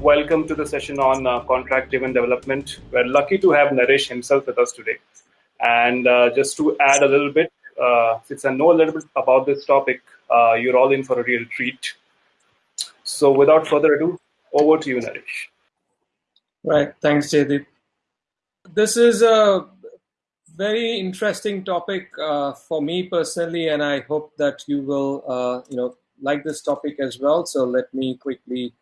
Welcome to the session on uh, contract driven development. We're lucky to have Naresh himself with us today. And uh, just to add a little bit, uh, since I know a little bit about this topic, uh, you're all in for a real treat. So without further ado, over to you, Naresh. Right. Thanks, Jaydeep. This is a very interesting topic uh, for me personally, and I hope that you will, uh, you know, like this topic as well. So let me quickly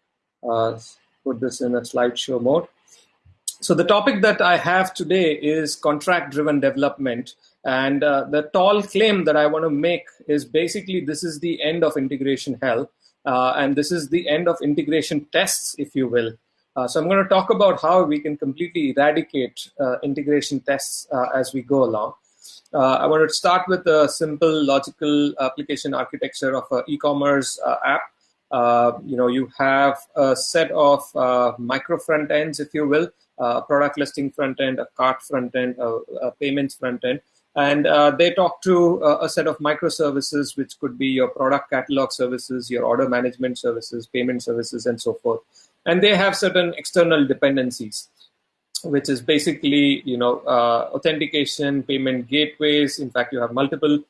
uh, put this in a slideshow mode. So the topic that I have today is contract-driven development, and uh, the tall claim that I want to make is basically this is the end of integration hell, uh, and this is the end of integration tests, if you will. Uh, so I'm going to talk about how we can completely eradicate uh, integration tests uh, as we go along. Uh, I want to start with a simple logical application architecture of an e-commerce app. Uh, you know, you have a set of micro front ends, if you will, a product listing front end, a cart front end, a, a payments front end, and uh, they talk to uh, a set of microservices, which could be your product catalog services, your order management services, payment services, and so forth. And they have certain external dependencies which is basically you know uh, authentication payment gateways. In fact you have multiple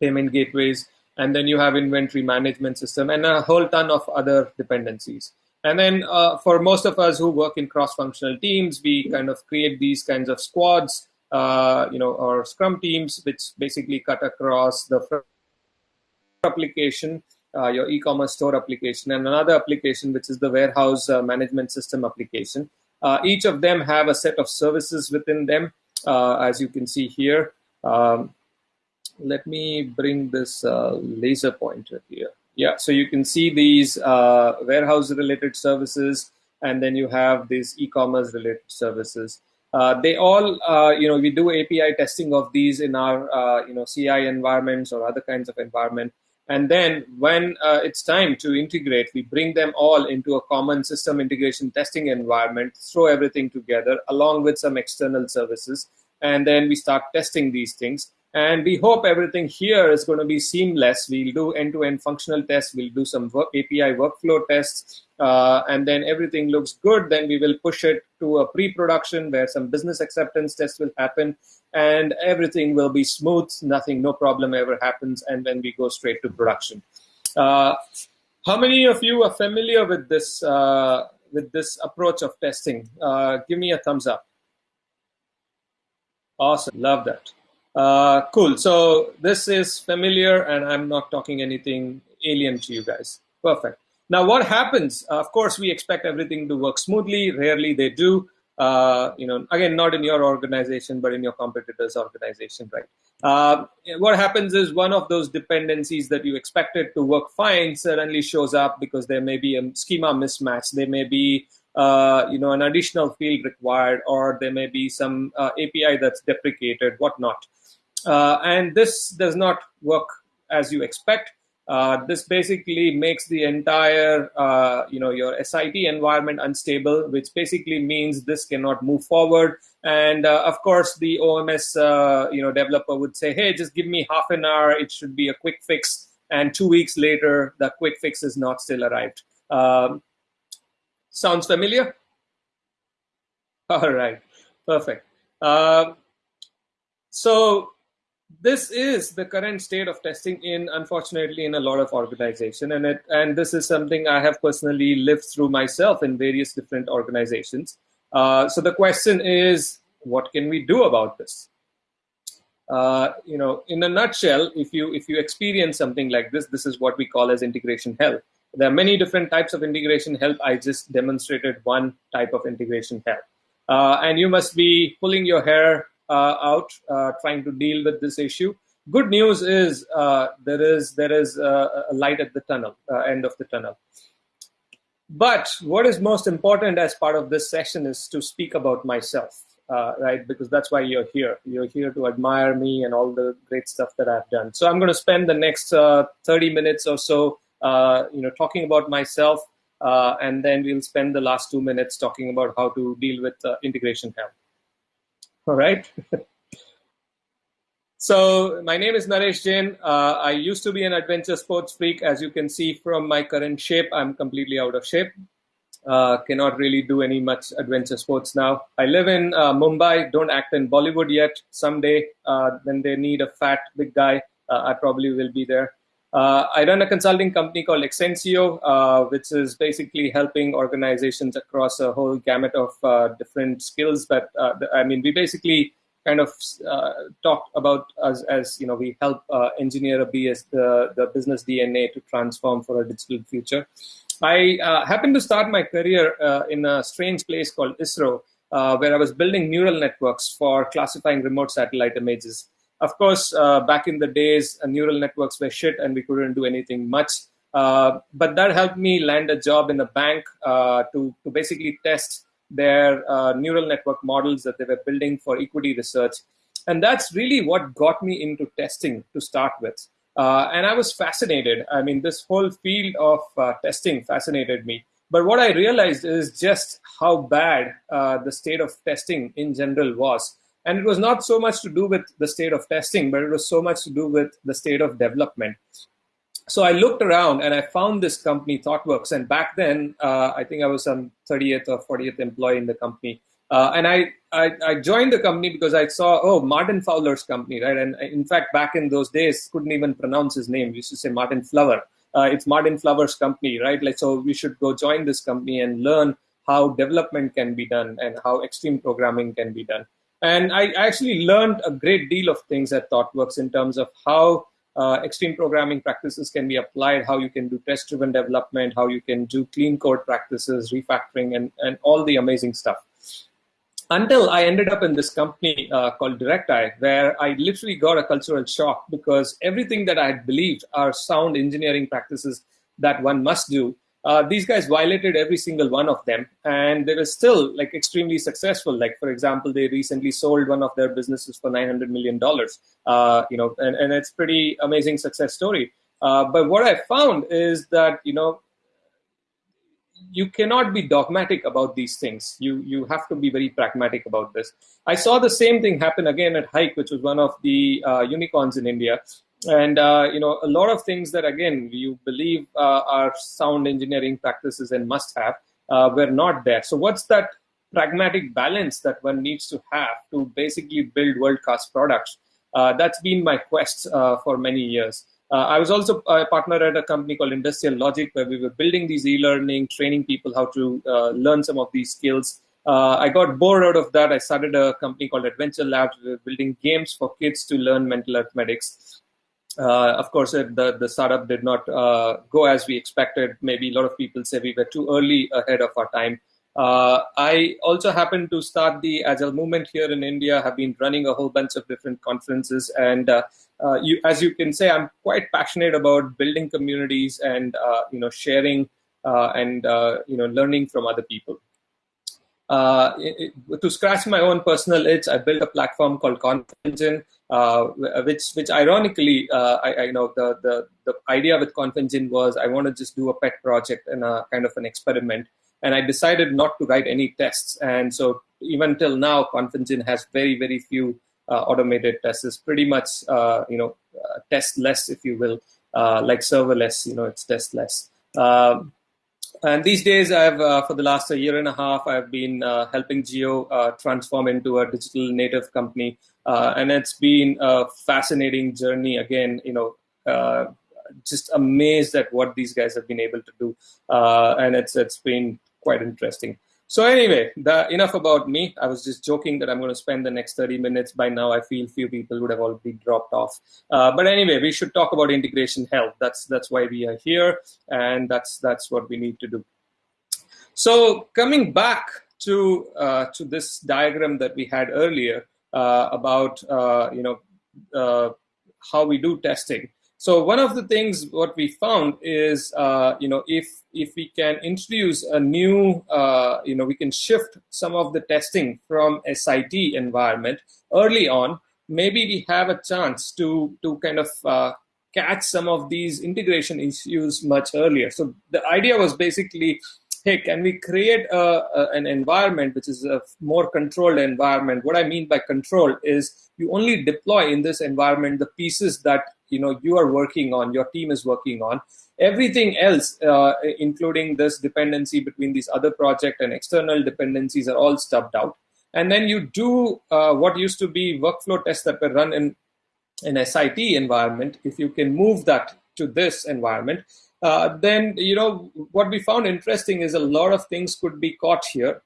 payment gateways and then you have inventory management system and a whole ton of other dependencies and then uh, for most of us who work in cross-functional teams we kind of create these kinds of squads uh, you know or scrum teams which basically cut across the application uh, your e-commerce store application and another application which is the warehouse uh, management system application. Uh, each of them have a set of services within them, uh, as you can see here. Um, let me bring this uh, laser pointer here. Yeah, so you can see these uh, warehouse-related services, and then you have these e-commerce-related services. they all, you know, we do API testing of these in our, you know, CI environments or other kinds of environment. And then when uh, it's time to integrate, we bring them all into a common system integration testing environment, throw everything together along with some external services. And then we start testing these things. And we hope everything here is going to be seamless. We'll do end-to-end -end functional tests. We'll do some work, API workflow tests. Uh, and then everything looks good. Then we will push it to a pre-production where some business acceptance tests will happen and everything will be smooth, nothing, no problem ever happens, and then we go straight to production. Uh, how many of you are familiar with this uh, with this approach of testing? Uh, give me a thumbs up. Awesome, love that. Uh, cool. So this is familiar, and I'm not talking anything alien to you guys. Perfect. Now, what happens? of course, we expect everything to work smoothly. Rarely they do uh, you know, again, not in your organization, but in your competitor's organization, right? Uh, what happens is one of those dependencies that you expected to work fine suddenly shows up because there may be a schema mismatch. There may be, uh, you know, an additional field required, or there may be some uh, API that's deprecated, whatnot. Uh, and this does not work as you expect. Uh, this basically makes the entire, uh, you know, your SIT environment unstable, which basically means this cannot move forward. And uh, of course, the OMS, uh, you know, developer would say, "Hey, just give me half an hour. It should be a quick fix." And two weeks later, the quick fix is not still arrived. Um, sounds familiar? All right, perfect. Uh, so this is the current state of testing in unfortunately in a lot of organization and it and this is something i have personally lived through myself in various different organizations. Uh, so the question is what can we do about this? Uh, you know in a nutshell if you if you experience something like this this is what we call as integration hell there are many different types of integration hell. I just demonstrated one type of integration hell. Uh, and you must be pulling your hair out uh, trying to deal with this issue. Good news is uh, there is there is a light at the tunnel, end of the tunnel. But what is most important as part of this session is to speak about myself, uh, right? Because that's why you're here. You're here to admire me and all the great stuff that I've done. So I'm going to spend the next uh, 30 minutes or so, uh, you know, talking about myself, and then we'll spend the last two minutes talking about how to deal with integration hell. All right. so my name is Naresh Jain. Uh, I used to be an adventure sports freak. As you can see from my current shape, I'm completely out of shape. Uh, cannot really do any much adventure sports now. I live in uh, Mumbai. Don't act in Bollywood yet. Someday, uh, when they need a fat big guy, uh, I probably will be there. Uh, I run a consulting company called Xnsio, uh, which is basically helping organizations across a whole gamut of different skills. But I mean, we basically kind of uh, talk about us as you know we help uh, engineer a BS the the business DNA to transform for a digital future. I uh, happened to start my career uh, in a strange place called ISRO, uh, where I was building neural networks for classifying remote satellite images. Of course, uh, back in the days, neural networks were shit, and we couldn't do anything much. but that helped me land a job in a bank to to basically test their uh, neural network models that they were building for equity research. And that's really what got me into testing to start with. Uh, and I was fascinated. I mean, this whole field of uh, testing fascinated me. But what I realized is just how bad uh, the state of testing in general was. And it was not so much to do with the state of testing, but it was so much to do with the state of development so I looked around and I found this company, ThoughtWorks. And back then, uh, I think I was some 30th or 40th employee in the company. Uh, and I, I, I, joined the company because I saw, oh, Martin Fowler's company, right? And in fact, back in those days, couldn't even pronounce his name. We used to say Martin Flower. Uh, it's Martin Flower's company, right? Like, so we should go join this company and learn how development can be done and how extreme programming can be done. And I actually learned a great deal of things at ThoughtWorks in terms of how uh, extreme programming practices can be applied, how you can do test driven development, how you can do clean code practices, refactoring, and, and all the amazing stuff. Until I ended up in this company uh, called Directi, where I literally got a cultural shock because everything that I had believed are sound engineering practices that one must do uh, these guys violated every single one of them and they were still like extremely successful. Like for example they recently sold one of their businesses for 900 million dollars uh, you know and, and it's pretty amazing success story. Uh, but what i found is that you know you cannot be dogmatic about these things. You you have to be very pragmatic about this. I saw the same thing happen again at hike which was one of the uh, unicorns in india and uh, you know a lot of things that again you believe uh, are sound engineering practices and must have uh, were not there. So what's that pragmatic balance that one needs to have to basically build world class products? Uh, that's been my quest uh, for many years. Uh, i was also a partner at a company called industrial logic where we were building these e-learning training people how to learn some of these skills. I got bored out of that. I started a company called Adventure Labs, building games for kids to learn mental arithmetics. Uh, of course, the, the startup did not uh, go as we expected. Maybe a lot of people say we were too early ahead of our time. Uh, I also happened to start the Agile movement here in India, have been running a whole bunch of different conferences. And uh, uh, you, as you can say, I'm quite passionate about building communities and, uh, you know, sharing and, you know, learning from other people. Uh, it, to scratch my own personal itch, I built a platform called ConfEngine, uh, which, which ironically, uh, I, I, know the, the, the idea with ConfEngine was I want to just do a pet project and a kind of an experiment. And I decided not to write any tests. And so even till now, ConfEngine has very, very few uh, automated tests. It's pretty much, uh, you know, uh, test less, if you will, like serverless, you know, it's test less. And these days, I've uh, for the last a year and a half, I've been uh, helping Jio uh, transform into a digital native company, uh, and it's been a fascinating journey. Again, you know, uh, just amazed at what these guys have been able to do, uh, and it's it's been quite interesting. So anyway, the, enough about me. I was just joking that I'm going to spend the next 30 minutes. By now, I feel few people would have already dropped off. Uh, but anyway, we should talk about integration hell. That's that's why we are here, and that's that's what we need to do. So coming back to uh, to this diagram that we had earlier uh, about uh, you know uh, how we do testing. So one of the things what we found is, uh, you know, if if we can introduce a new, uh, you know, we can shift some of the testing from SIT environment early on. Maybe we have a chance to to kind of uh, catch some of these integration issues much earlier. So the idea was basically hey, can we create a, a, an environment which is a more controlled environment? What I mean by control is you only deploy in this environment the pieces that you know you are working on, your team is working on. everything else, uh, including this dependency between these other project and external dependencies are all stubbed out. And then you do uh, what used to be workflow tests that were run in an SIT environment. If you can move that to this environment, uh, then you know what we found interesting is a lot of things could be caught here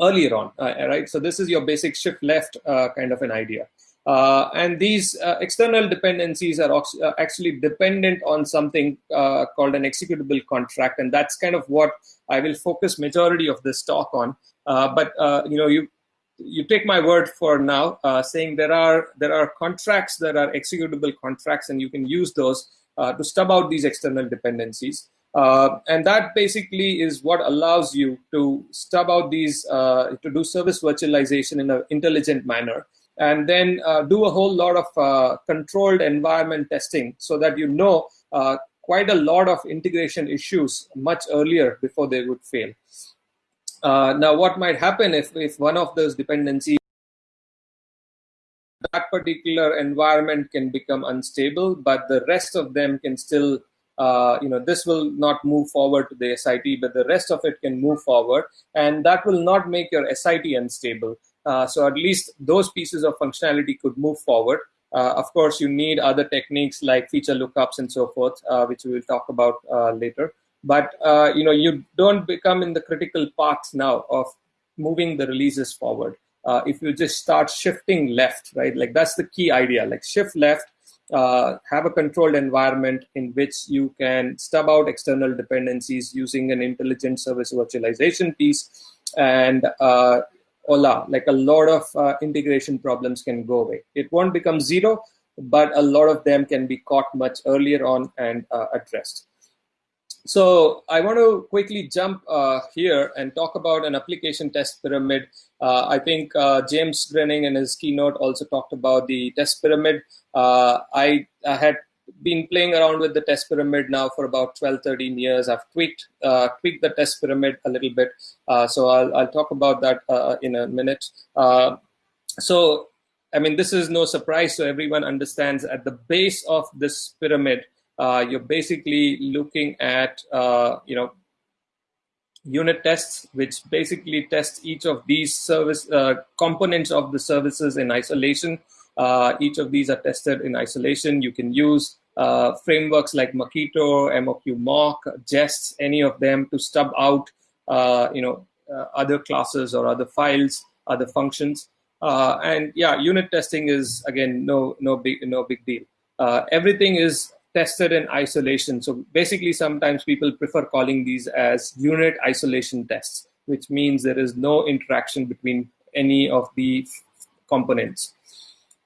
earlier on, uh, right? So this is your basic shift left uh, kind of an idea. Uh, and these uh, external dependencies are uh, actually dependent on something uh, called an executable contract, and that's kind of what I will focus majority of this talk on. but you know, you you take my word for now, saying there are there are contracts that are executable contracts, and you can use those to stub out these external dependencies. Uh, and that basically is what allows you to stub out these, uh, to do service virtualization in an intelligent manner, and then uh, do a whole lot of uh, controlled environment testing so that you know uh, quite a lot of integration issues much earlier before they would fail. Uh, now, what might happen if, if one of those dependencies that particular environment can become unstable, but the rest of them can still uh, you know, this will not move forward to the SIT, but the rest of it can move forward, and that will not make your SIT unstable. Uh, so at least those pieces of functionality could move forward. Uh, of course, you need other techniques like feature lookups and so forth, uh, which we will talk about uh, later. But you know, you don't become in the critical path now of moving the releases forward. if you just start shifting left, right? Like that's the key idea. Like shift left, uh, have a controlled environment in which you can stub out external dependencies using an intelligent service virtualization piece and uh, Ola, like a lot of uh, integration problems can go away. It won't become zero, but a lot of them can be caught much earlier on and uh, addressed. So I want to quickly jump uh, here and talk about an application test pyramid. Uh, I think uh, James Grenning in his keynote also talked about the test pyramid. Uh, I, I had been playing around with the test pyramid now for about 12, 13 years. I've tweaked uh, tweaked the test pyramid a little bit. Uh, so I'll, I'll talk about that uh, in a minute. Uh, so, I mean, this is no surprise. So everyone understands at the base of this pyramid, uh, you're basically looking at, uh, you know, unit tests, which basically test each of these service components of the services in isolation. Uh, each of these are tested in isolation. You can use uh, frameworks like Mockito, MOQ Mock, Jest, any of them to stub out, uh, you know, other classes or other files, other functions. Uh, and yeah, unit testing is again no no big no big deal. Uh, everything is tested in isolation. So basically, sometimes people prefer calling these as unit isolation tests, which means there is no interaction between any of the components.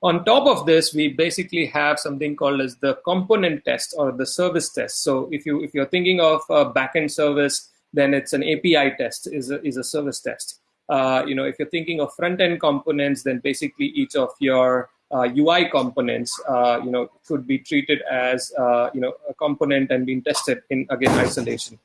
On top of this, we basically have something called as the component test or the service test. So if you if you're thinking of a backend service, then it's an API test is a, is a service test. Uh, you know, if you're thinking of front end components, then basically each of your uh, UI components, uh, you know, could be treated as uh, you know a component and being tested in again isolation.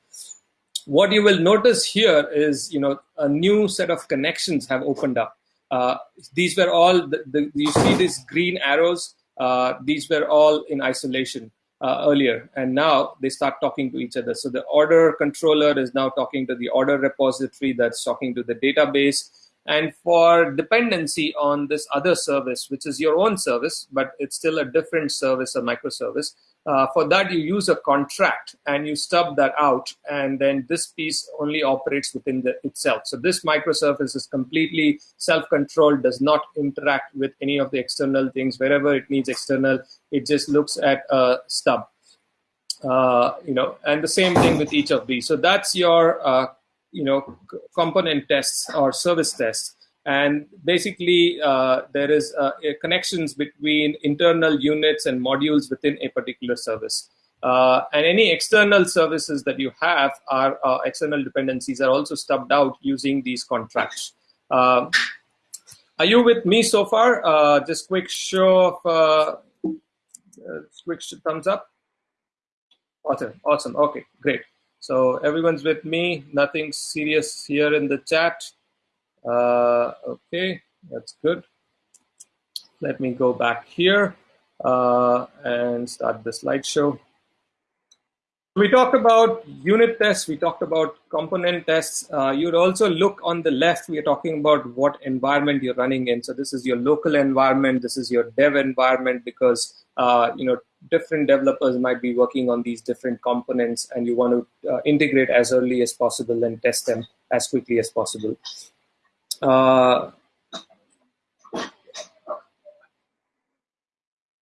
What you will notice here is you know a new set of connections have opened up. Uh, these were all, the, the, you see these green arrows, uh, these were all in isolation uh, earlier, and now they start talking to each other. So the order controller is now talking to the order repository that's talking to the database. And for dependency on this other service, which is your own service, but it's still a different service, a microservice, uh, for that, you use a contract and you stub that out, and then this piece only operates within the, itself. So this microservice is completely self-controlled, does not interact with any of the external things. Wherever it needs external, it just looks at a stub. Uh, you know, and the same thing with each of these. So that's your, uh, you know, component tests or service tests and basically uh, there is uh, connections between internal units and modules within a particular service. Uh, and any external services that you have are uh, external dependencies are also stubbed out using these contracts. Um, are you with me so far? Uh, just quick show of uh, quick thumbs up. Awesome, awesome. Okay, great. So everyone's with me. Nothing serious here in the chat. Uh, okay, that's good. Let me go back here uh, and start the slideshow. we talked about unit tests, we talked about component tests. Uh, you'd also look on the left, we are talking about what environment you're running in. So this is your local environment, this is your dev environment because uh, you know different developers might be working on these different components and you want to uh, integrate as early as possible and test them as quickly as possible. Uh,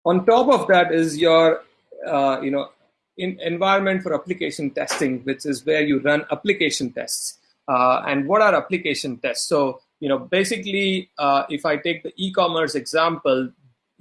on top of that is your uh, you know in environment for application testing, which is where you run application tests. Uh, and what are application tests? So, you know, basically, uh, if I take the e-commerce example,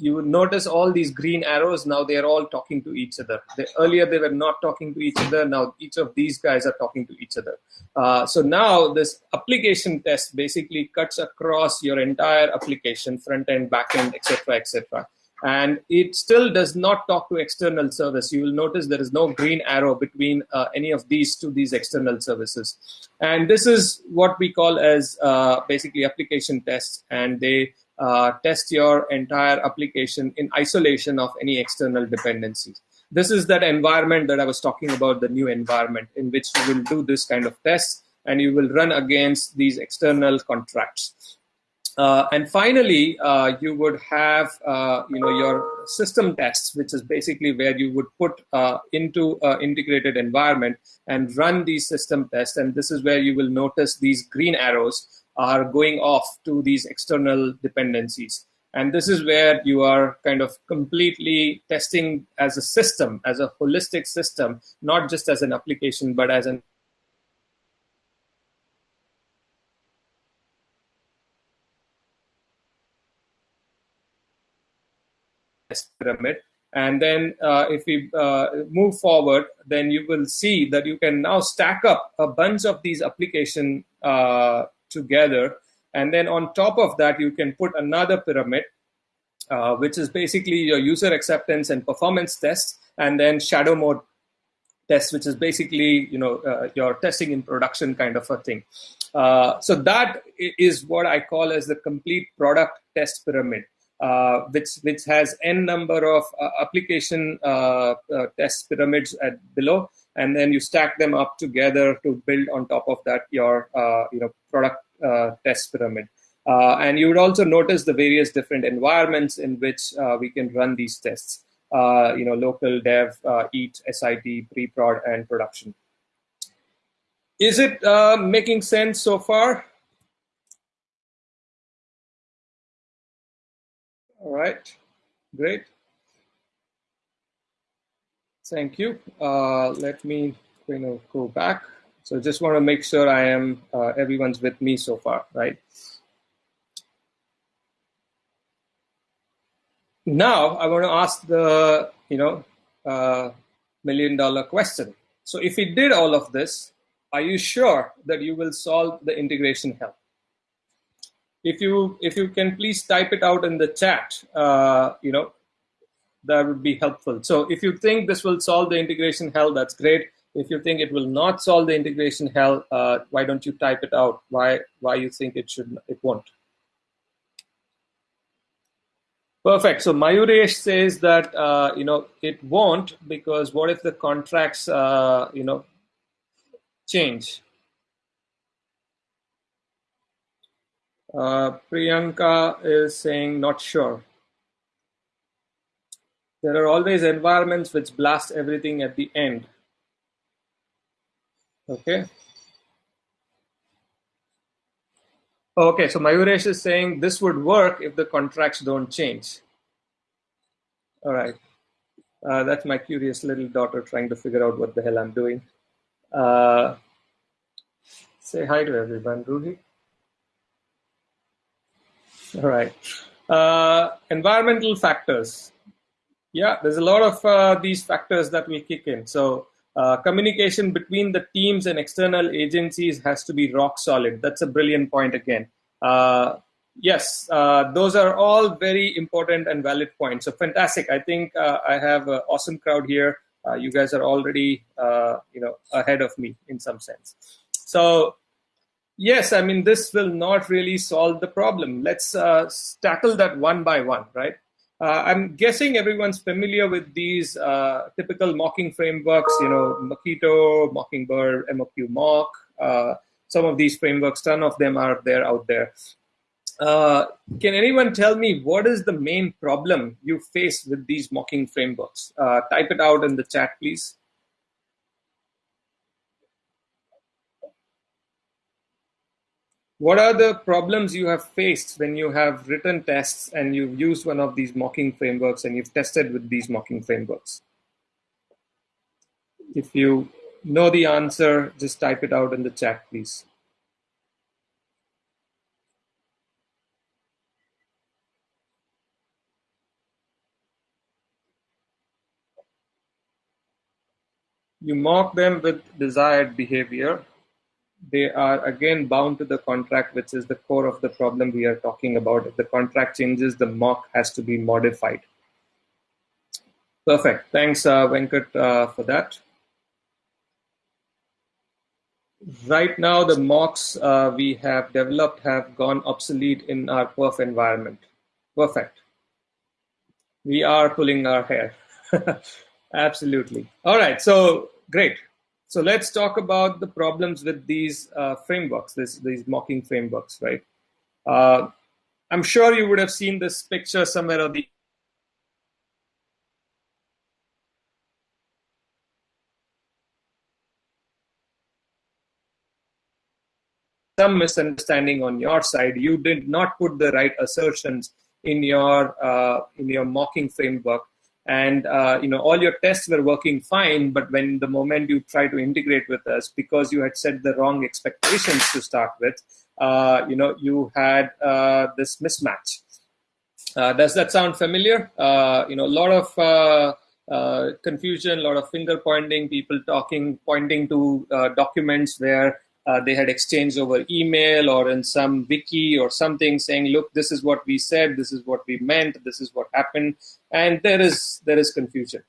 you would notice all these green arrows. Now they are all talking to each other. They, earlier they were not talking to each other. Now each of these guys are talking to each other. Uh, so now this application test basically cuts across your entire application, front end, back end, etc., etc and it still does not talk to external service. You will notice there is no green arrow between uh, any of these to these external services. And this is what we call as uh, basically application tests, and they test your entire application in isolation of any external dependencies. This is that environment that I was talking about, the new environment in which you will do this kind of tests and you will run against these external contracts. Uh, and finally, uh, you would have uh, you know your system tests, which is basically where you would put uh, into an integrated environment and run these system tests. And this is where you will notice these green arrows are going off to these external dependencies. And this is where you are kind of completely testing as a system, as a holistic system, not just as an application, but as an pyramid. And then uh, if we uh, move forward, then you will see that you can now stack up a bunch of these application uh, together. And then on top of that, you can put another pyramid, uh, which is basically your user acceptance and performance tests, and then shadow mode tests, which is basically you know uh, your testing in production kind of a thing. Uh, so that is what I call as the complete product test pyramid uh, which which has n number of uh, application uh, test pyramids at below, and then you stack them up together to build on top of that your uh, you know product uh, test pyramid. Uh, and you would also notice the various different environments in which uh, we can run these tests. you know, local, dev, EAT, SIT, pre-prod, and production. Is it making sense so far? All right, great. Thank you. Uh, let me you know, go back. So just want to make sure I am, uh, everyone's with me so far, right? Now I want to ask the, you know, uh, million dollar question. So if we did all of this, are you sure that you will solve the integration hell? if you if you can please type it out in the chat, uh, you know, that would be helpful. So if you think this will solve the integration hell, that's great. If you think it will not solve the integration hell, uh, why don't you type it out? Why why you think it should it won't? Perfect. So Mayuresh says that uh, you know it won't because what if the contracts uh, you know change? Uh, Priyanka is saying not sure. There are always environments which blast everything at the end. Okay. Okay, so Mayuresh is saying this would work if the contracts don't change. All right. Uh, that's my curious little daughter trying to figure out what the hell I'm doing. Uh, say hi to everyone, Ruhi. All right. Uh, environmental factors. Yeah, there's a lot of uh, these factors that will kick in. So uh, communication between the teams and external agencies has to be rock solid. That's a brilliant point again. Uh, yes, uh, those are all very important and valid points. So fantastic. I think uh, I have an awesome crowd here. you guys are already, you know, ahead of me in some sense. So yes, I mean, this will not really solve the problem. Let's uh, tackle that one by one, right? Uh, I'm guessing everyone's familiar with these uh, typical mocking frameworks, you know, Mockito, Mockingbird, MOQ Mock. Uh, some of these frameworks, ton of them are there out there. Uh, can anyone tell me what is the main problem you face with these mocking frameworks? Uh, type it out in the chat, please. What are the problems you have faced when you have written tests and you've used one of these mocking frameworks and you've tested with these mocking frameworks? If you know the answer, just type it out in the chat, please. You mock them with desired behavior they are again bound to the contract, which is the core of the problem we are talking about. If the contract changes, the mock has to be modified. Perfect. Thanks, uh, Venkat, uh, for that. Right now, the mocks uh, we have developed have gone obsolete in our perf environment. Perfect. We are pulling our hair. Absolutely. All right. So great. So let's talk about the problems with these uh, frameworks, this, these mocking frameworks, right? Uh, I'm sure you would have seen this picture somewhere or the some misunderstanding on your side. You did not put the right assertions in your uh, in your mocking framework, and uh, you know all your tests were working fine but when the moment you try to integrate with us because you had set the wrong expectations to start with uh, you know you had uh, this mismatch. Uh, does that sound familiar? Uh, you know a lot of uh, confusion a lot of finger pointing people talking pointing to documents where uh, they had exchanged over email or in some wiki or something saying look this is what we said this is what we meant this is what happened and there is there is confusion.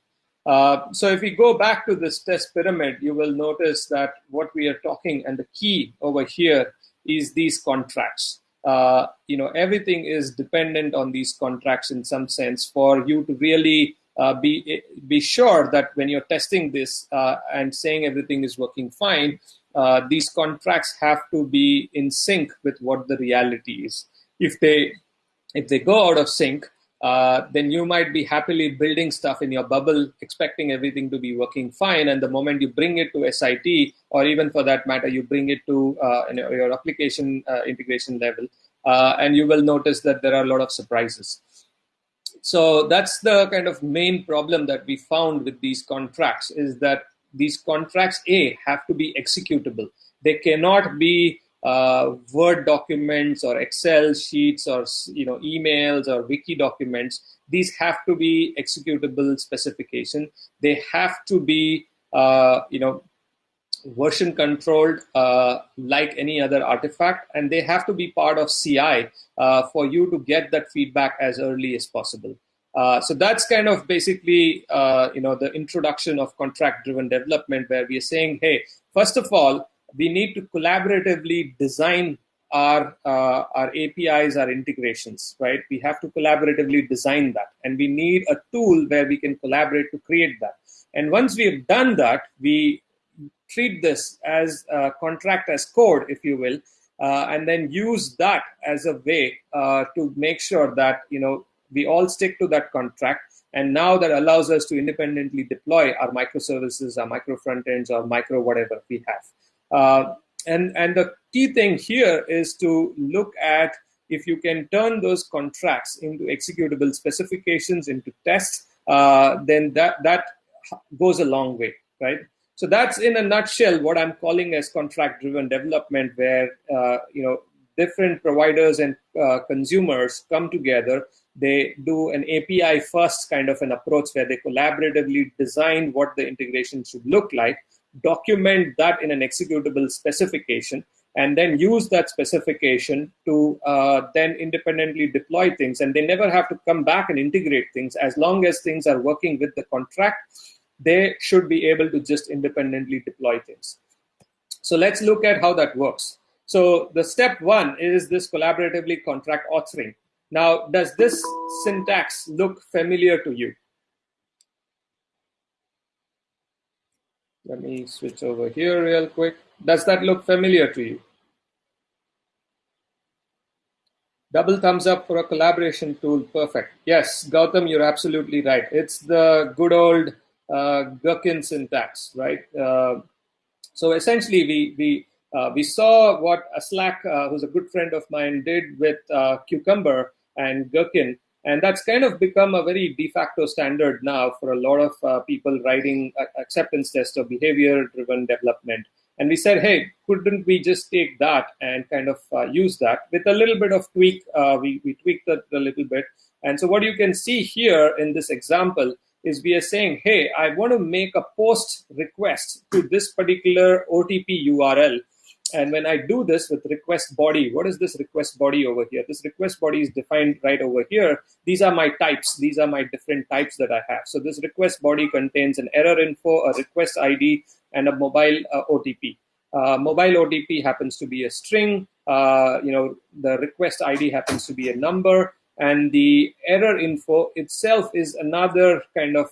Uh, so if we go back to this test pyramid you will notice that what we are talking and the key over here is these contracts. Uh, you know everything is dependent on these contracts in some sense for you to really uh, be be sure that when you're testing this uh, and saying everything is working fine uh, these contracts have to be in sync with what the reality is. If they if they go out of sync, uh, then you might be happily building stuff in your bubble, expecting everything to be working fine. And the moment you bring it to SIT, or even for that matter, you bring it to uh, your application uh, integration level, and you will notice that there are a lot of surprises. So that's the kind of main problem that we found with these contracts is that these contracts a have to be executable. They cannot be uh, word documents or excel sheets or you know emails or wiki documents. These have to be executable specification. They have to be uh, you know version controlled uh, like any other artifact and they have to be part of ci uh, for you to get that feedback as early as possible. Uh, so that's kind of basically uh, you know the introduction of contract driven development where we are saying hey first of all we need to collaboratively design our uh, our apis our integrations right? We have to collaboratively design that and we need a tool where we can collaborate to create that. And once we've done that we treat this as a contract as code if you will uh, and then use that as a way uh, to make sure that you know we all stick to that contract. And now that allows us to independently deploy our microservices, our micro front ends, or micro whatever we have. Uh, and, and the key thing here is to look at if you can turn those contracts into executable specifications, into tests, uh, then that, that goes a long way, right? So that's in a nutshell what I'm calling as contract-driven development, where uh, you know different providers and uh, consumers come together they do an API first kind of an approach where they collaboratively design what the integration should look like, document that in an executable specification, and then use that specification to uh, then independently deploy things. And they never have to come back and integrate things. As long as things are working with the contract, they should be able to just independently deploy things. So let's look at how that works. So the step one is this collaboratively contract authoring. Now, does this syntax look familiar to you? Let me switch over here real quick. Does that look familiar to you? Double thumbs up for a collaboration tool. Perfect. Yes, Gautam, you're absolutely right. It's the good old Gherkin syntax, right? Uh, so essentially, we we uh, we saw what Aslak, uh, who's a good friend of mine, did with uh, Cucumber and Gherkin, and that's kind of become a very de facto standard now for a lot of uh, people writing acceptance tests or behavior-driven development. And we said, hey, couldn't we just take that and kind of uh, use that with a little bit of tweak? Uh, we, we tweaked it a little bit. And so what you can see here in this example is we are saying, hey, I want to make a post request to this particular OTP URL. And when I do this with request body, what is this request body over here? This request body is defined right over here. These are my types. These are my different types that I have. So this request body contains an error info, a request ID, and a mobile uh, OTP. Uh, mobile OTP happens to be a string. Uh, you know, the request ID happens to be a number, and the error info itself is another kind of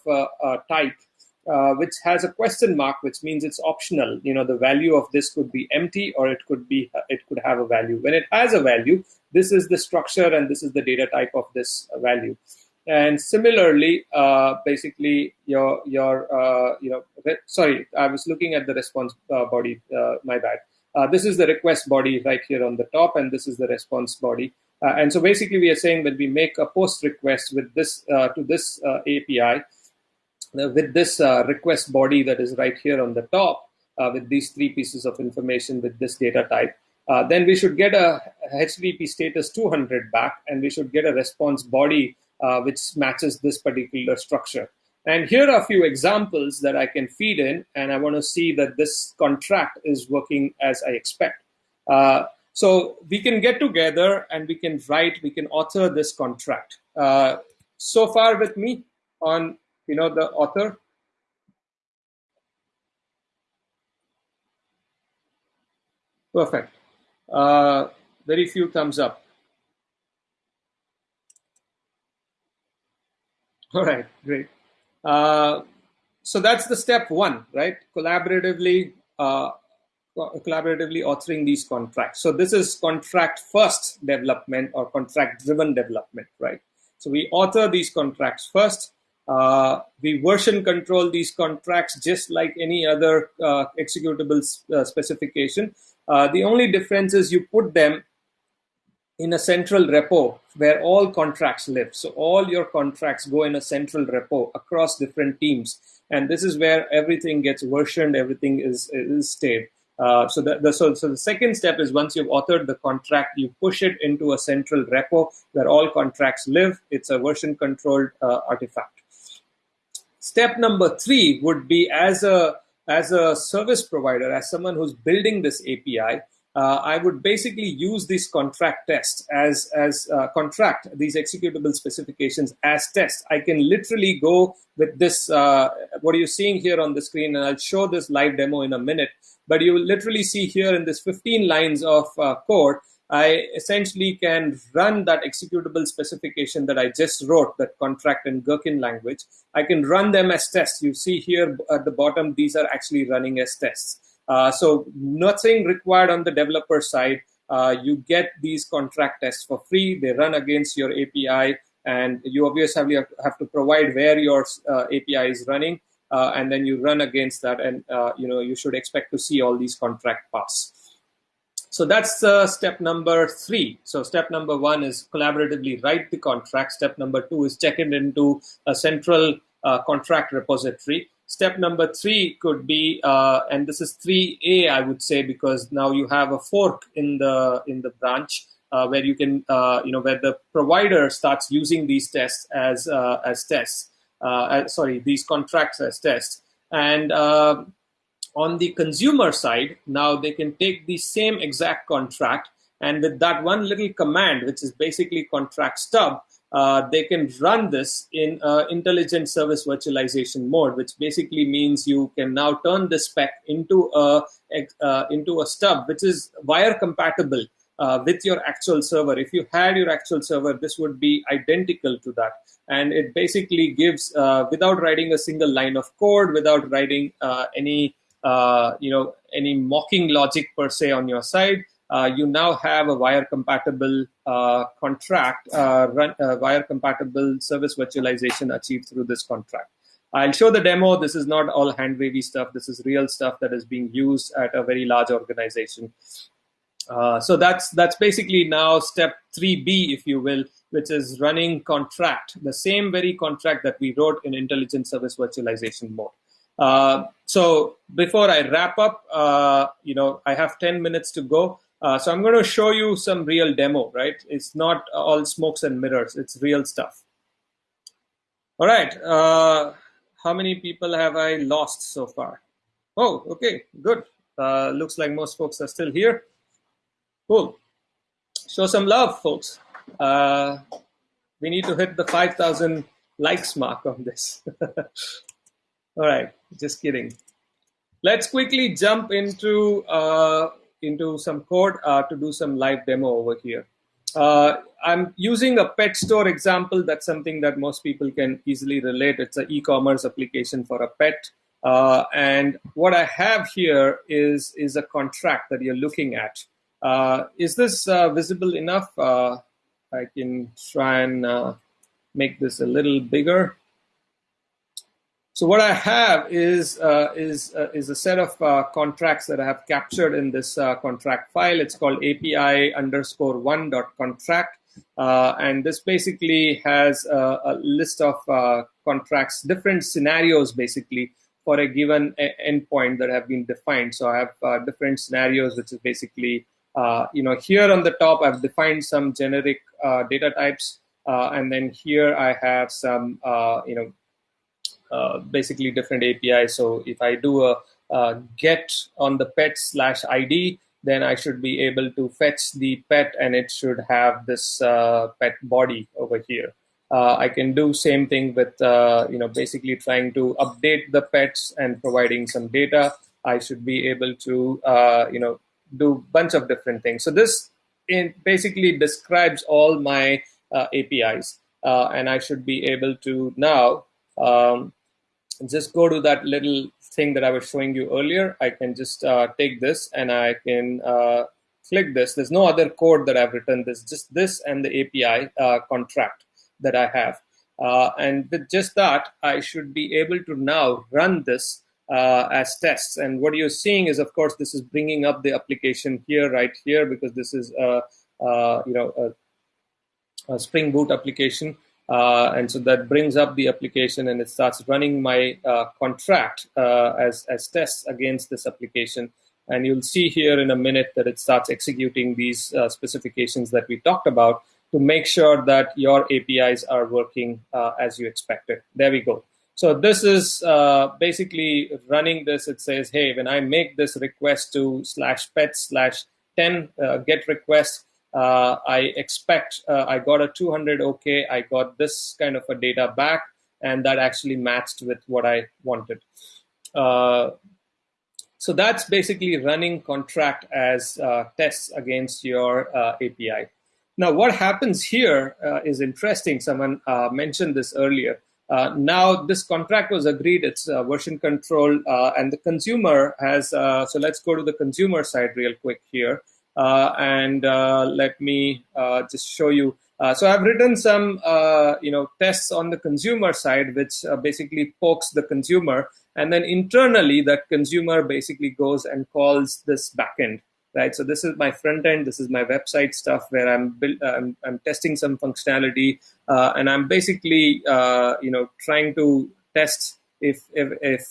type uh, which has a question mark, which means it's optional. You know, the value of this could be empty or it could be it could have a value. When it has a value, this is the structure and this is the data type of this value. And similarly, uh, basically, your your uh, you know, sorry, I was looking at the response uh, body. Uh, my bad. Uh, this is the request body right here on the top, and this is the response body. Uh, and so basically, we are saying that we make a post request with this uh, to this uh, API uh, with this request body that is right here on the top, with these three pieces of information with this data type. then we should get a HTTP status 200 back, and we should get a response body uh, which matches this particular structure. And here are a few examples that I can feed in, and I want to see that this contract is working as I expect. So we can get together and we can write, we can author this contract. Uh, so far with me on, you know, the author. Perfect. Uh, very few thumbs up. All right, great. Uh, so that's the step one, right? Collaboratively, uh, collaboratively authoring these contracts. So this is contract first development or contract driven development, right? So we author these contracts first. Uh, we version control these contracts just like any other uh, executable uh, specification. Uh, the only difference is you put them in a central repo where all contracts live. So all your contracts go in a central repo across different teams. And this is where everything gets versioned, everything is, is stayed. Uh, so, the, the, so, so the second step is once you've authored the contract, you push it into a central repo where all contracts live. It's a version controlled uh, artifact. Step number three would be as a as a service provider, as someone who's building this API, uh, I would basically use these contract tests as as uh, contract these executable specifications as tests. I can literally go with this. Uh, what are you seeing here on the screen? And I'll show this live demo in a minute. But you will literally see here in this 15 lines of uh, code, I essentially can run that executable specification that I just wrote, that contract in Gherkin language. I can run them as tests. You see here at the bottom, these are actually running as tests. Uh, so nothing required on the developer side. Uh, you get these contract tests for free. They run against your API, and you obviously have to provide where your uh, API is running, uh, and then you run against that, and uh, you know you should expect to see all these contract pass. So that's uh, step number three. So step number one is collaboratively write the contract. Step number two is check it into a central contract repository. Step number three could be, uh, and this is 3A, I would say, because now you have a fork in the in the branch uh, where you can, uh, you know, where the provider starts using these tests as uh, as tests. Uh, sorry, these contracts as tests. And uh, on the consumer side, now they can take the same exact contract, and with that one little command, which is basically contract stub, uh, they can run this in uh, intelligent service virtualization mode, which basically means you can now turn the spec into a uh, into a stub, which is wire compatible uh, with your actual server. If you had your actual server, this would be identical to that. And it basically gives, uh, without writing a single line of code, without writing uh, any, uh, you know, any mocking logic per se on your side, uh, you now have a wire compatible uh, contract, run, wire compatible service virtualization achieved through this contract. I'll show the demo. This is not all hand wavy stuff. This is real stuff that is being used at a very large organization. Uh, so that's that's basically now step 3B, if you will, which is running contract, the same very contract that we wrote in intelligent service virtualization mode. Uh, so before I wrap up, uh, you know, I have 10 minutes to go. Uh, so I'm going to show you some real demo, right? It's not all smokes and mirrors. It's real stuff. All right. Uh, how many people have I lost so far? Oh, okay, good. Uh, looks like most folks are still here. Cool. Show some love, folks. Uh, we need to hit the 5,000 likes mark on this. All right, just kidding. Let's quickly jump into uh, into some code uh, to do some live demo over here. Uh, I'm using a pet store example. That's something that most people can easily relate. It's an e-commerce application for a pet. Uh, and what I have here is, is a contract that you're looking at. Uh, is this uh, visible enough? Uh, I can try and make this a little bigger. So what I have is uh, is uh, is a set of uh, contracts that I have captured in this contract file. It's called API underscore one dot contract, and this basically has a, a list of contracts, different scenarios, basically for a given endpoint that have been defined. So I have different scenarios, which is basically you know here on the top I've defined some generic data types, and then here I have some you know uh, basically different APIs. So if I do a, get on the pet slash ID, then I should be able to fetch the pet and it should have this uh, pet body over here. Uh, I can do same thing with, uh, you know, basically trying to update the pets and providing some data. I should be able to, uh, you know, do a bunch of different things. So this basically describes all my APIs. and I should be able to now um, just go to that little thing that I was showing you earlier. I can just uh, take this and I can uh, click this. There's no other code that I've written. There's just this and the API uh, contract that I have. Uh, and with just that, I should be able to now run this uh, as tests. And what you're seeing is, of course, this is bringing up the application here, right here, because this is, a, uh, you know, a, a Spring Boot application. Uh, and so that brings up the application and it starts running my uh, contract uh, as, as tests against this application. And you'll see here in a minute that it starts executing these uh, specifications that we talked about to make sure that your APIs are working uh, as you expected. There we go. So this is uh, basically running this. It says, hey, when I make this request to slash pet slash 10 get request, uh, I expect uh, I got a 200 OK. I got this kind of a data back, and that actually matched with what I wanted. Uh, so that's basically running contract as uh, tests against your uh, API. Now, what happens here uh, is interesting. Someone mentioned this earlier. Uh, now, this contract was agreed. It's uh, version control, uh, and the consumer has. so let's go to the consumer side real quick here. Uh, and uh, let me uh, just show you. so I've written some, you know, tests on the consumer side, which basically pokes the consumer, and then internally that consumer basically goes and calls this backend right? So this is my front end. This is my website stuff where I'm build, uh, I'm, I'm, testing some functionality, uh, and I'm basically uh, you know trying to test if if, if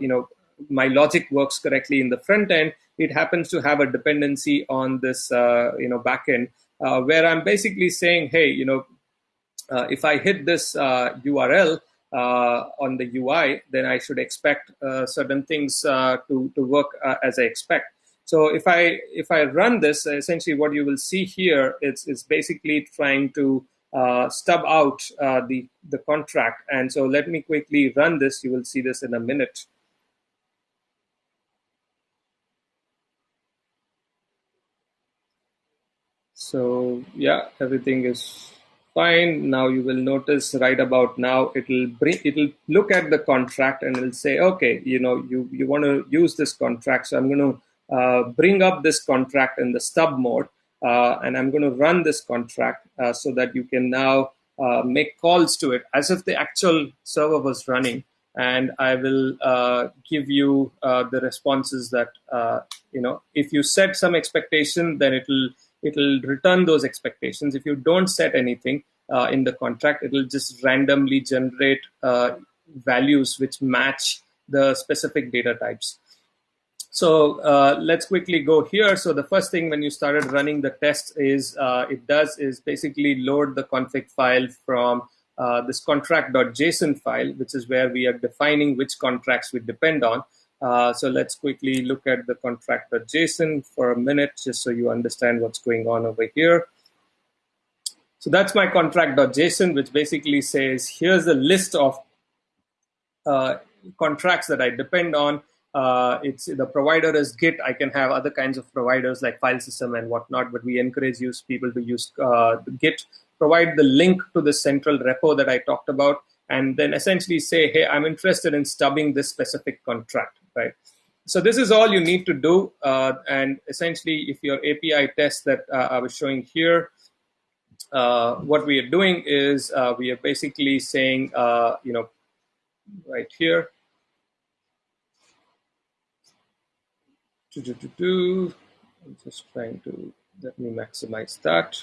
you know my logic works correctly in the front end, it happens to have a dependency on this uh, you know backend uh, where I'm basically saying, hey, you know, uh, if I hit this URL uh, on the UI, then I should expect uh, certain things uh, to to work as I expect. So if I if I run this, essentially what you will see here is is basically trying to stub out the the contract. And so let me quickly run this. You will see this in a minute. So yeah, everything is fine. Now you will notice right about now it'll bring it'll look at the contract and it'll say, okay, you know, you you want to use this contract, so I'm going to uh, bring up this contract in the stub mode, uh, and I'm going to run this contract uh, so that you can now uh, make calls to it as if the actual server was running. And I will uh, give you uh, the responses that you know. If you set some expectation, then it'll it'll return those expectations. If you don't set anything uh, in the contract, it'll just randomly generate uh, values which match the specific data types. So uh, let's quickly go here. So the first thing when you started running the test is uh, it does is basically load the config file from uh, this qontract.json file, which is where we are defining which contracts we depend on. Uh, so let's quickly look at the qontract.json for a minute, just so you understand what's going on over here. So that's my qontract.json, which basically says, here's a list of uh, contracts that I depend on. Uh, it's the provider is Git. I can have other kinds of providers like file system and whatnot, but we encourage use people to use uh, Git. Provide the link to the central repo that I talked about, and then essentially say, hey, I'm interested in stubbing this specific contract right? So this is all you need to do. Uh, and essentially, if your API test that uh, I was showing here, uh, what we are doing is uh, we are basically saying, you know, right here, I'm just trying to let me maximize that.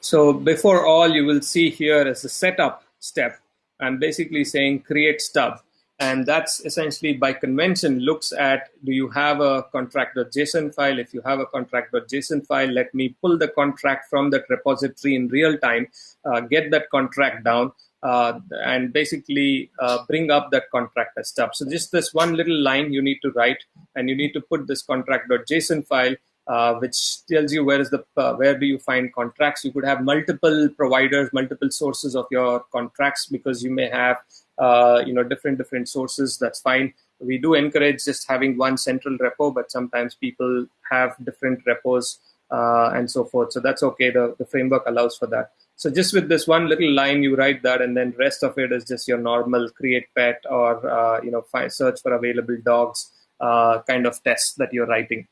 So before all, you will see here as a setup step, I'm basically saying create stub. And that's essentially by convention looks at do you have a qontract.json file? If you have a qontract.json file let me pull the contract from that repository in real time uh, get that contract down and basically uh, bring up that contract as stuff so just this one little line you need to write and you need to put this qontract.json file uh, which tells you where is the uh, where do you find contracts. You could have multiple providers, multiple sources of your contracts because you may have uh, you know different different sources. That's fine. We do encourage just having one central repo, but sometimes people have different repos uh, and so forth. So that's okay. The the framework allows for that. So just with this one little line, you write that, and then rest of it is just your normal create pet or uh, you know find, search for available dogs uh, kind of test that you're writing.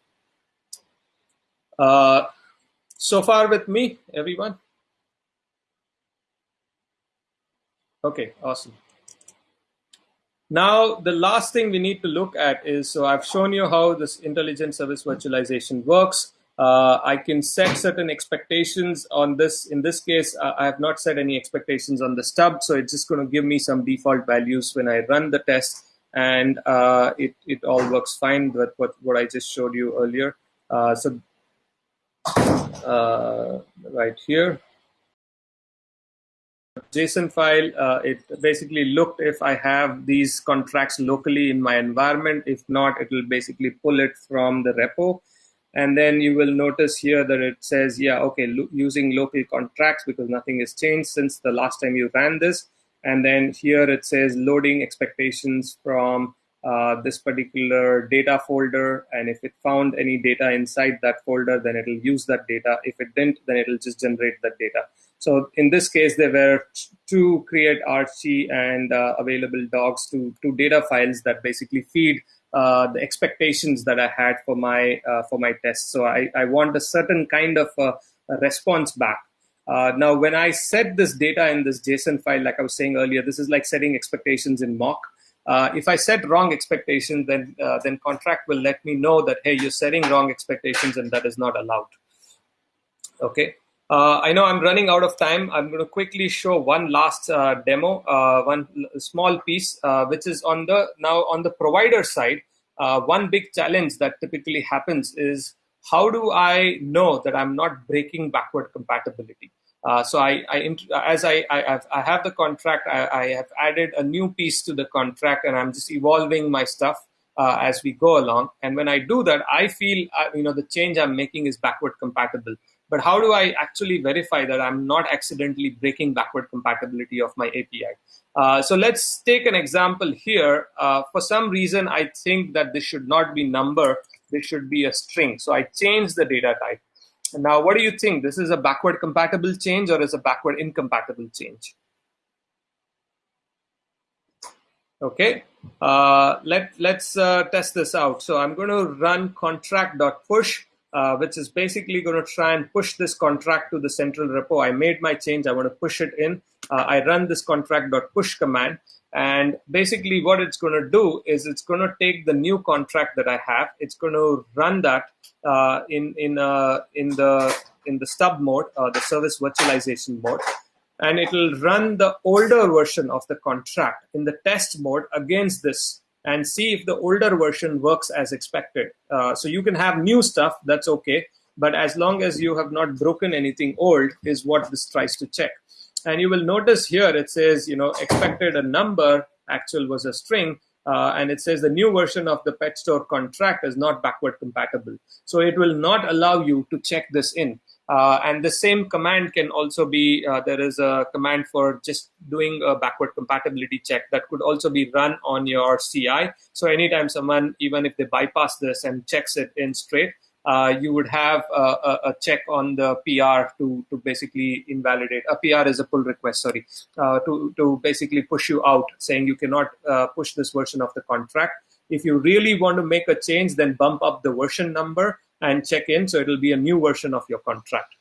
Uh, so far with me, everyone? Okay, awesome. Now, the last thing we need to look at is, so I've shown you how this intelligent service virtualization works. Uh, I can set certain expectations on this. In this case, I have not set any expectations on the stub, so it's just going to give me some default values when I run the test, and uh, it, it all works fine with what, what I just showed you earlier. Uh, so uh, right here. JSON file, uh, it basically looked if I have these contracts locally in my environment. If not, it will basically pull it from the repo. And then you will notice here that it says, yeah, okay, lo using local contracts because nothing has changed since the last time you ran this. And then here it says loading expectations from uh, this particular data folder. And if it found any data inside that folder, then it'll use that data. If it didn't, then it'll just generate that data. So in this case, there were two create Archie and uh, available dogs to two data files that basically feed uh, the expectations that I had for my uh, for my test. So I, I want a certain kind of a response back. Uh, now, when I set this data in this JSON file, like I was saying earlier, this is like setting expectations in mock. Uh, if I set wrong expectations, then uh, then contract will let me know that hey, you're setting wrong expectations, and that is not allowed. Okay. Uh, I know I'm running out of time. I'm going to quickly show one last uh, demo, uh, one small piece, uh, which is on the now on the provider side. one big challenge that typically happens is how do I know that I'm not breaking backward compatibility? Uh, so I, I, as I, I, have, I have the contract, I, I, have added a new piece to the contract, and I'm just evolving my stuff uh, as we go along. And when I do that, I feel uh, you know the change I'm making is backward compatible. But how do I actually verify that I'm not accidentally breaking backward compatibility of my API? Uh, so let's take an example here. Uh, for some reason, I think that this should not be number. This should be a string. So I change the data type. Now, what do you think? This is a backward compatible change or is a backward incompatible change? Okay, uh, let, let's uh, test this out. So I'm going to run contract.push, which is basically going to try and push this contract to the central repo. I made my change. I want to push it in. Uh, I run this contract.push command. And basically what it's going to do is it's going to take the new contract that I have. It's going to run that uh, in, in, uh, in, the, in the stub mode, the service virtualization mode and it will run the older version of the contract in the test mode against this and see if the older version works as expected. Uh, so you can have new stuff, that's okay. But as long as you have not broken anything old is what this tries to check. And you will notice here it says, you know, expected a number, actual was a string, uh, and it says the new version of the pet store contract is not backward compatible. So it will not allow you to check this in. Uh, and the same command can also be, uh, there is a command for just doing a backward compatibility check that could also be run on your CI. So anytime someone, even if they bypass this and checks it in straight, uh, you would have a, a, check on the PR to, to basically invalidate. A PR is a pull request, sorry, uh, to, to basically push you out, saying you cannot uh, push this version of the contract. If you really want to make a change, then bump up the version number and check in. So it'll be a new version of your contract.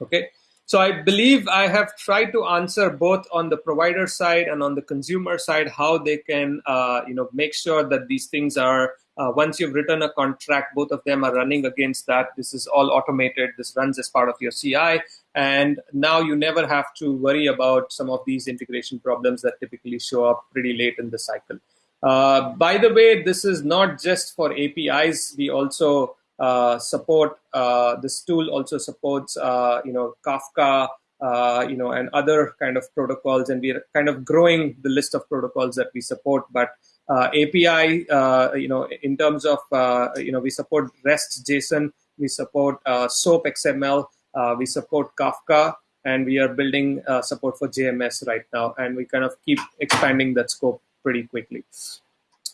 Okay. So I believe I have tried to answer both on the provider side and on the consumer side how they can, uh, you know, make sure that these things are uh, once you've written a contract, both of them are running against that. This is all automated. This runs as part of your CI, and now you never have to worry about some of these integration problems that typically show up pretty late in the cycle. Uh, by the way, this is not just for APIs. We also Uh, support uh, this tool also supports uh, you know Kafka uh, you know and other kind of protocols. And we're kind of growing the list of protocols that we support. But uh, API you know in terms of you know we support REST JSON we support SOAP XML we support Kafka and we are building uh, support for JMS right now, and we kind of keep expanding that scope pretty quickly.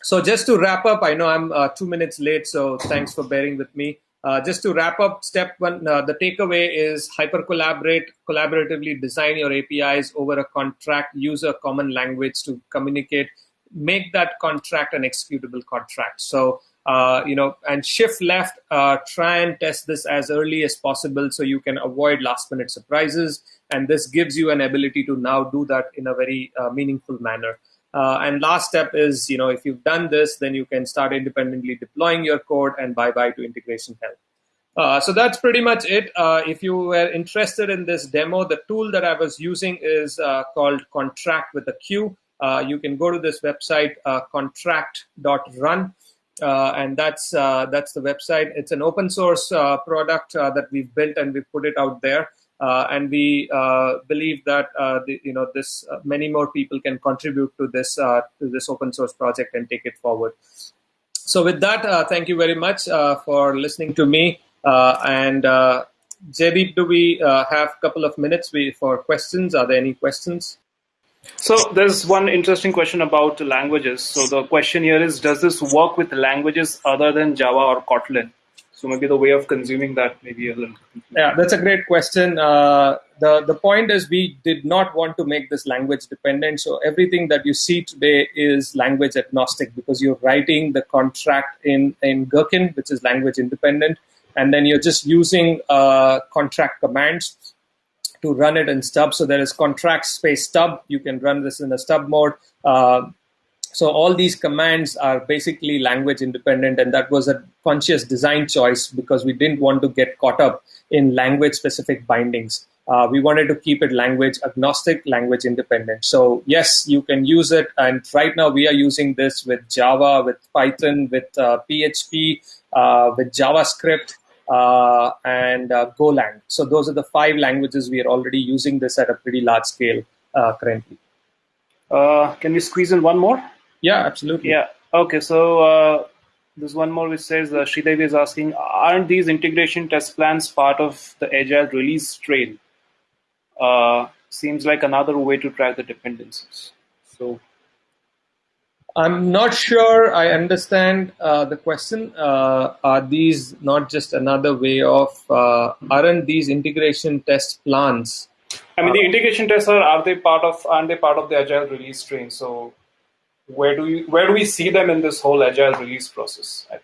So just to wrap up, I know I'm uh, two minutes late, so thanks for bearing with me. Uh, just to wrap up, step one, uh, the takeaway is hyper collaborate, collaboratively design your APIs over a contract, use a common language to communicate, make that contract an executable contract. So, uh, you know, and shift left, uh, try and test this as early as possible so you can avoid last minute surprises. And this gives you an ability to now do that in a very uh, meaningful manner. Uh, and last step is, you know, if you've done this, then you can start independently deploying your code and bye-bye to integration hell. Uh, so that's pretty much it. Uh, if you were interested in this demo, the tool that I was using is uh, called Qontract with a Q. Uh, you can go to this website, uh, qontract.run, and that's that's the website. It's an open source product that we've built and we've put it out there. Uh, and we uh, believe that uh, the, you know this uh, many more people can contribute to this uh, to this open source project and take it forward. So with that, uh, thank you very much for listening to me. and Jaydeep, do we have a couple of minutes for questions? Are there any questions? So there's one interesting question about languages. So the question here is, does this work with languages other than Java or Kotlin? So maybe the way of consuming that maybe a little. Yeah, that's a great question. Uh, the the point is we did not want to make this language dependent. So everything that you see today is language agnostic because you're writing the contract in in Gherkin, which is language independent, and then you're just using uh, contract commands to run it in stub. So there is contract space stub. You can run this in a stub mode. Uh, so all these commands are basically language independent, and that was a conscious design choice because we didn't want to get caught up in language specific bindings. Uh, we wanted to keep it language agnostic, language independent. So yes, you can use it. And right now we are using this with Java, with Python, with uh, PHP, uh, with JavaScript, uh, and uh, Golang. So those are the five languages we are already using this at a pretty large scale uh, currently. can we squeeze in one more? Yeah, absolutely. Yeah. Okay. So uh, there's one more which says uh, Sridevi is asking, aren't these integration test plans part of the agile release train? Uh, seems like another way to track the dependencies. So I'm not sure I understand uh, the question. Uh, are these not just another way of, uh, aren't these integration test plans? I mean, the integration tests are, are they part of, aren't they part of the agile release train? So where do we, where do we see them in this whole agile release process? I think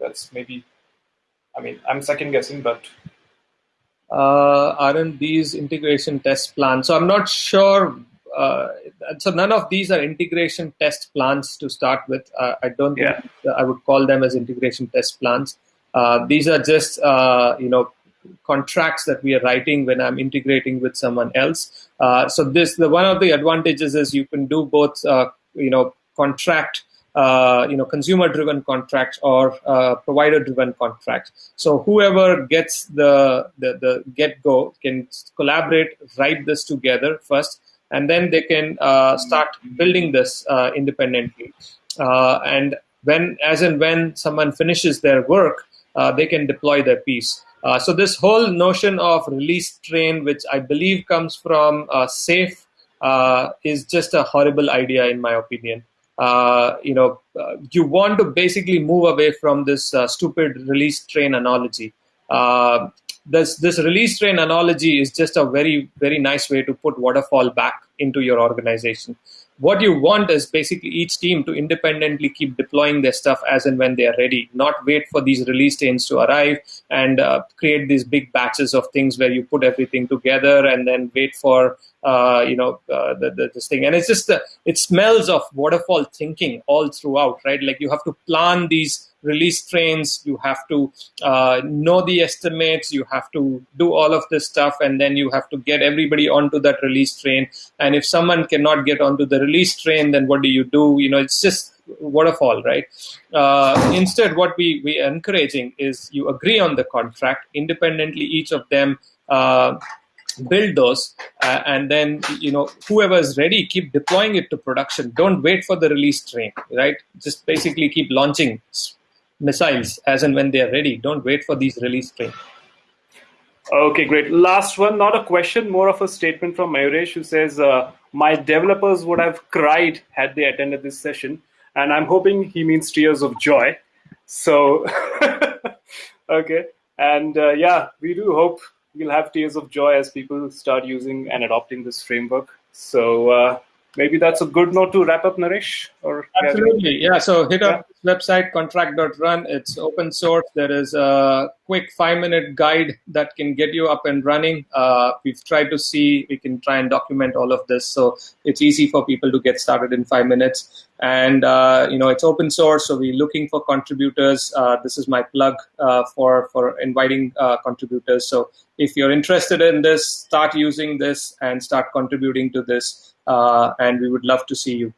that's maybe, I mean, I'm second guessing, but. Uh, aren't these integration test plans? So I'm not sure uh, so none of these are integration test plans to start with. Uh, I don't yeah. think I would call them as integration test plans. Uh, these are just uh, you know contracts that we are writing when I'm integrating with someone else. Uh, so this the one of the advantages is you can do both uh, you know contract. uh, you know, consumer-driven contracts or uh, provider-driven contracts. So whoever gets the the, the get-go can collaborate, write this together first, and then they can uh, start building this uh, independently. Uh, and when, as and when someone finishes their work, uh, they can deploy their piece. So this whole notion of release train, which I believe comes from SAFe, is just a horrible idea in my opinion. Uh, you know, uh, you want to basically move away from this uh, stupid release train analogy. This this release train analogy is just a very very nice way to put waterfall back into your organization. What you want is basically each team to independently keep deploying their stuff as and when they are ready. Not wait for these release trains to arrive and uh, create these big batches of things where you put everything together and then wait for uh, you know uh, the, the, this thing. And it's just it smells of waterfall thinking all throughout right? Like you have to plan these release trains. You have to uh, know the estimates. You have to do all of this stuff. And then you have to get everybody onto that release train. And if someone cannot get onto the release train then what do you do? You know it's just waterfall right? Uh, instead what we we encouraging is you agree on the contract independently each of them uh, build those uh, and then you know whoever is ready keep deploying it to production don't wait for the release train right just basically keep launching missiles as and when they are ready. Don't wait for these release trains. Okay, great. Last one, not a question, more of a statement from Mayuresh who says, uh, My developers would have cried had they attended this session. And I'm hoping he means tears of joy. So, okay. And uh, yeah, we do hope we'll have tears of joy as people start using and adopting this framework. So, uh, maybe that's a good note to wrap up, Naresh. Or absolutely, yeah. So hit up. Website qontract.run. It's open source. There is a quick five minute guide that can get you up and running. Uh, we've tried to see we can try and document all of this, so it's easy for people to get started in five minutes. And uh, you know it's open source, so we're looking for contributors. Uh, this is my plug uh, for for inviting uh, contributors. So if you're interested in this, start using this and start contributing to this uh, and we would love to see you.